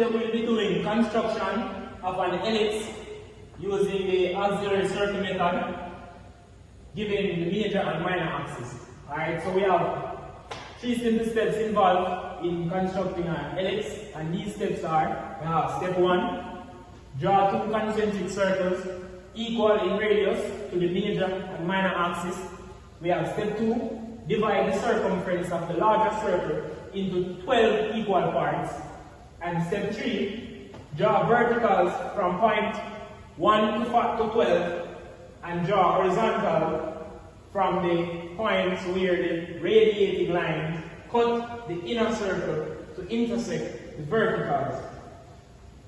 today we'll be doing construction of an ellipse using the auxiliary circle method, given the major and minor axis. Alright, so we have three simple steps involved in constructing an ellipse, and these steps are, we have step one, draw two concentric circles equal in radius to the major and minor axis. We have step two, divide the circumference of the larger circle into 12 equal parts. And step 3, draw verticals from point 1 to 12 and draw horizontal from the points where the radiating lines cut the inner circle to intersect the verticals.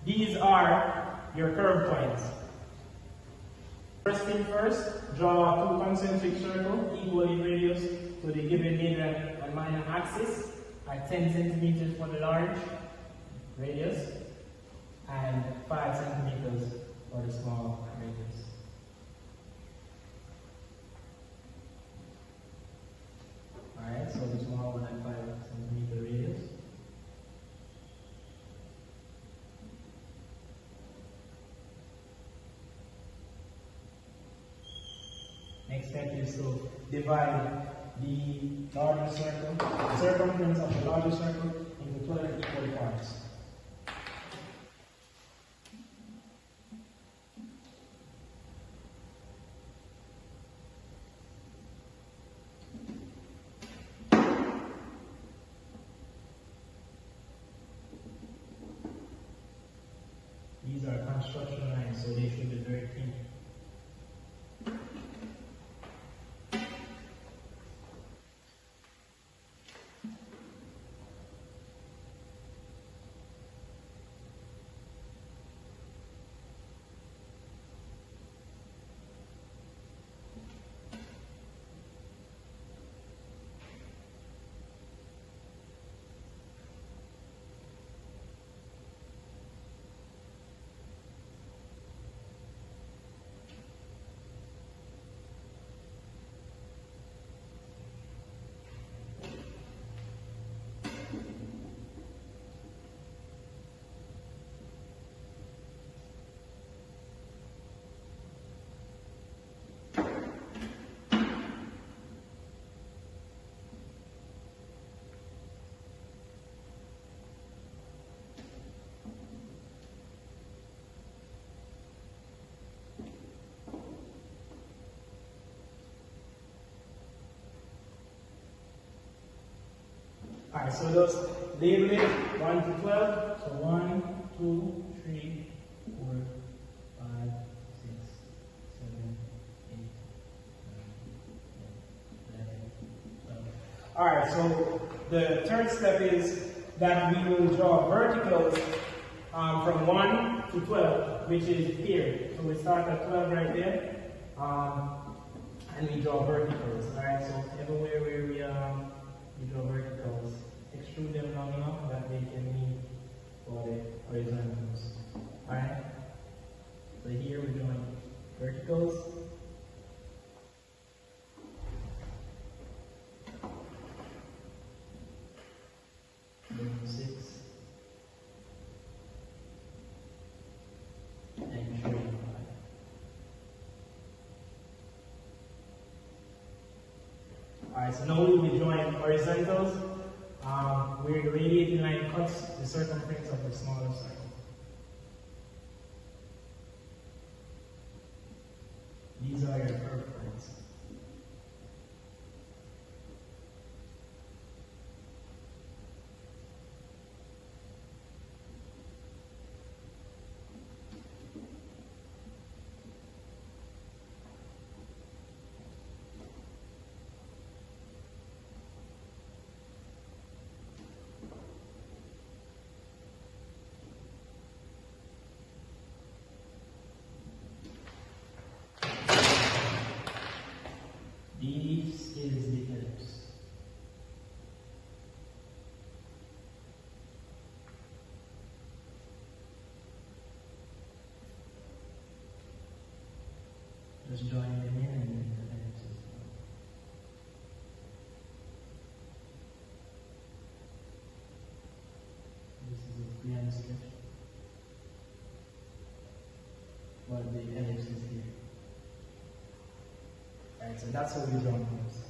These are your curve points. First thing first, draw two concentric circles equal in radius to the given major and minor axis at 10 centimeters for the large radius and 5 centimeters for the small radius. Alright, so the small one at 5 centimeter radius. Next step is to divide the larger circle, the circumference of the larger circle into 12 equal parts. These are construction lines, so they should be very clean. Alright, so those label it 1 to 12. So 1, 2, 3, 4, 5, 6, 7, 8, 9, 10, 11, 12. Alright, so the third step is that we will draw verticals um, from 1 to 12, which is here. So we start at 12 right there, um, and we draw verticals. Alright, so everywhere where we um, we draw verticals, extrude them long enough that they can meet the horizontals. Alright? So here we're drawing verticals. Six. And five. Alright, so now we'll be drawing horizontals um, the radiating line cuts the circumference of the smaller circle. just join them in and This is a piano gift What the ellipses here. Right, so that's what we join those.